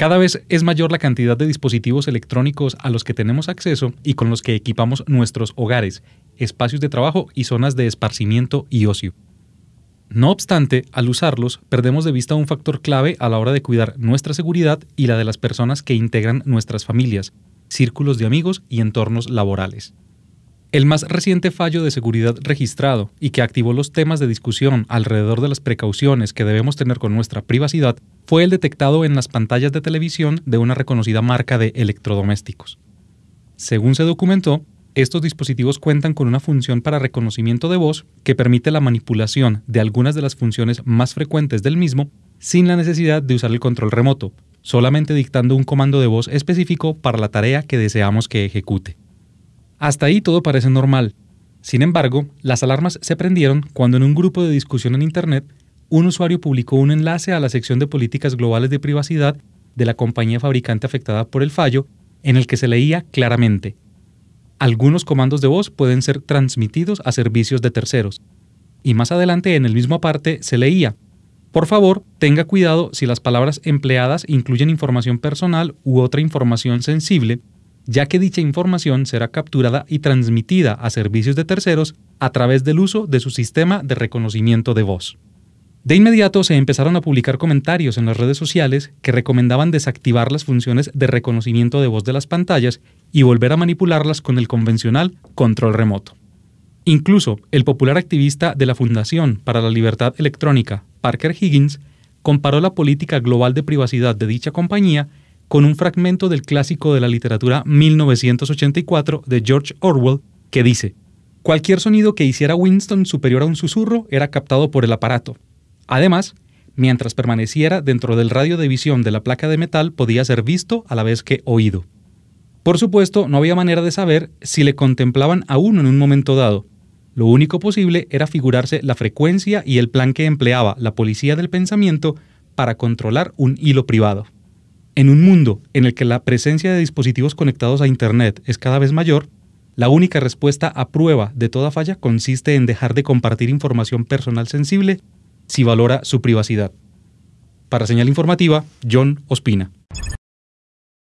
Cada vez es mayor la cantidad de dispositivos electrónicos a los que tenemos acceso y con los que equipamos nuestros hogares, espacios de trabajo y zonas de esparcimiento y ocio. No obstante, al usarlos, perdemos de vista un factor clave a la hora de cuidar nuestra seguridad y la de las personas que integran nuestras familias, círculos de amigos y entornos laborales. El más reciente fallo de seguridad registrado y que activó los temas de discusión alrededor de las precauciones que debemos tener con nuestra privacidad fue el detectado en las pantallas de televisión de una reconocida marca de electrodomésticos. Según se documentó, estos dispositivos cuentan con una función para reconocimiento de voz que permite la manipulación de algunas de las funciones más frecuentes del mismo sin la necesidad de usar el control remoto, solamente dictando un comando de voz específico para la tarea que deseamos que ejecute. Hasta ahí todo parece normal. Sin embargo, las alarmas se prendieron cuando en un grupo de discusión en Internet, un usuario publicó un enlace a la sección de políticas globales de privacidad de la compañía fabricante afectada por el fallo, en el que se leía claramente, algunos comandos de voz pueden ser transmitidos a servicios de terceros. Y más adelante en el mismo aparte se leía, por favor, tenga cuidado si las palabras empleadas incluyen información personal u otra información sensible ya que dicha información será capturada y transmitida a servicios de terceros a través del uso de su sistema de reconocimiento de voz. De inmediato se empezaron a publicar comentarios en las redes sociales que recomendaban desactivar las funciones de reconocimiento de voz de las pantallas y volver a manipularlas con el convencional control remoto. Incluso el popular activista de la Fundación para la Libertad Electrónica, Parker Higgins, comparó la política global de privacidad de dicha compañía con un fragmento del clásico de la literatura 1984 de George Orwell que dice, cualquier sonido que hiciera Winston superior a un susurro era captado por el aparato. Además, mientras permaneciera dentro del radio de visión de la placa de metal podía ser visto a la vez que oído. Por supuesto, no había manera de saber si le contemplaban a uno en un momento dado. Lo único posible era figurarse la frecuencia y el plan que empleaba la policía del pensamiento para controlar un hilo privado. En un mundo en el que la presencia de dispositivos conectados a Internet es cada vez mayor, la única respuesta a prueba de toda falla consiste en dejar de compartir información personal sensible si valora su privacidad. Para señal informativa, John Ospina.